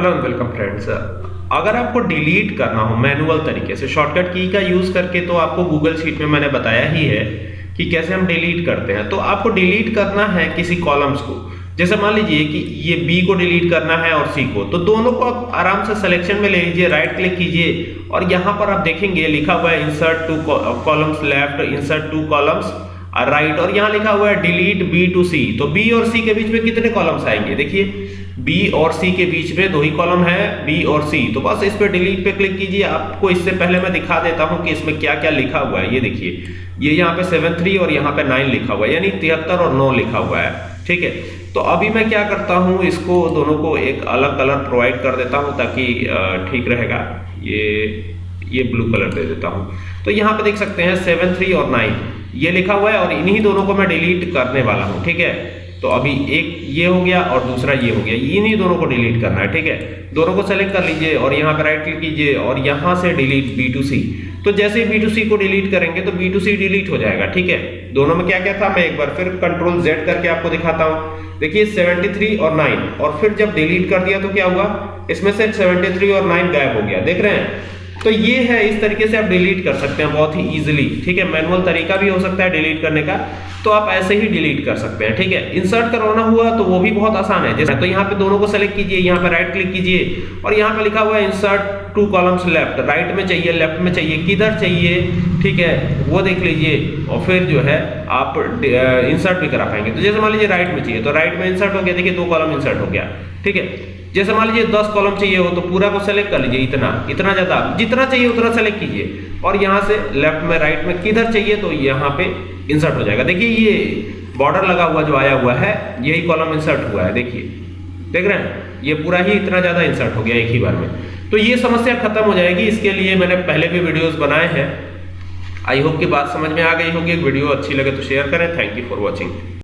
Hello and welcome friends अगर आपको delete करना हो मैनुअल तरीके से शॉर्टकट की का यूज़ करके तो आपको गूगल शीट में मैंने बताया ही है कि कैसे हम डिलीट करते हैं। तो आपको डिलीट करना है किसी कॉलम्स को। जैसे मान लीजिए कि ये बी को डिलीट करना है और सी को तो दोनों को आप आराम से सिलेक्शन में ले लीजिए राइट क्लिक कीजिए और यहाँ पर आप देखेंगे, लिखा हुआ है insert two columns left insert two columns right और यहाँ लिखा हुआ है डिलीट बी टू सी तो बी और सी के बीच में कितने कॉलम्स आएँगे? देखिए बी और सी के बीच में दो ही कॉलम है बी और सी तो बस इस पे डिलीट पे क्लिक कीजिए। आपको इससे पहले मैं दिखा देता हूँ कि इसमें क्या क्या लिखा हुआ है। ये देखिए, ये यहाँ पे सेवन थ्री और यहाँ पे नाइन लिखा हुआ है, यानी तिहत्तर और नौ लिखा हुआ है। ठीक है? तो अभी मैं क्या करता हूँ, इसको दोनों को एक अलग कलर प्रोवाइड कर देता हूँ ताकि ठीक रहेगा। ये ये ब्लू कलर दे देता हूँ। तो यहाँ पे देख सकते हैं सेवन थ्री और नाइन ये लिखा हुआ है और इन्हीं दोनों को मैं डिलीट करने वाला हूँ, ठीक है? तो अभी एक ये हो गया और दूसरा ये हो गया। इन्हीं दोनों को डिलीट करना है, ठीक है? दोनों को सेलेक्ट कर लीजिए और यहाँ पर राइट क्लिक कीजिए और यहाँ से डिलीट बी टू सी तो जैसे बी टू सी को डिलीट करेंगे तो बी टू सी डिलीट हो जाएगा, ठीक है? दोनों में क्या क्या था? मैं एक बार फिर कंट्रोल जेड करके आपको दिखाता हूँ। देखिए 73 और 9 और फिर जब डिलीट कर दिया तो क्या हुआ? इसमें से 73 और 9 गायब हो गया। देख रहे हैं? तो ये है, इस तरीके से आप डिलीट कर सकते हैं बहुत ही इजीली ठीक है? मैनुअल तरीका भी हो सकता है डिलीट करने का। तो आप ऐसे ही डिलीट कर सकते हैं, ठीक है? इंसर्ट करवाना हुआ तो वो भी बहुत आसान है। जैसे तो यहाँ पे दोनों को सेलेक्ट कीजिए, यहाँ पे राइट क्लिक कीजिए और यहाँ पे लिखा हुआ है insert two columns left right में चाहिए लेफ़्ट में चाहिए, किधर चाहिए, ठीक है? वो देख लीजिए और फिर जो है आप इंसर्ट भी करा पाएँगे। तो जैसे मान लीजिए राइट में चाहिए तो राइट में इंसर्ट हो गया, देखिए दो कॉलम इंसर्ट हो गया, ठीक है? जैसे मान लीजिए दस कॉलम चाहिए हो तो पूरा को सेलेक्ट कर लीजिए, इतना इतना ज़्यादा, जितना चाहिए उतना सेलेक्ट कीजिए और यहाँ से लेफ़्ट में राइट में किधर चाहिए तो यहाँ पे इंसर्ट हो जाएगा। देखिए ये बॉर्डर लगा हुआ जो आया हुआ है, यही कॉलम इंसर्ट हुआ है, देखिए। देख रहे हैं? ये पूरा ही इतना ज़्यादा इंसर्ट हो गया एक ही बार में। तो ये समस्या खत्म हो जाएगी, इसके लिए मैंने पहले भी वीडियोस बनाए हैं। आई होप कि बात समझ में आ गई होगी। वीडियो अच्छी लगे तो शेयर करें। Thank you for watching